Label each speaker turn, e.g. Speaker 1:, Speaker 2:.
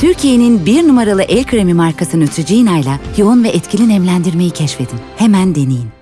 Speaker 1: Türkiye'nin bir numaralı el kremi markası Neutrogena ile yoğun ve etkili nemlendirmeyi keşfedin. Hemen deneyin.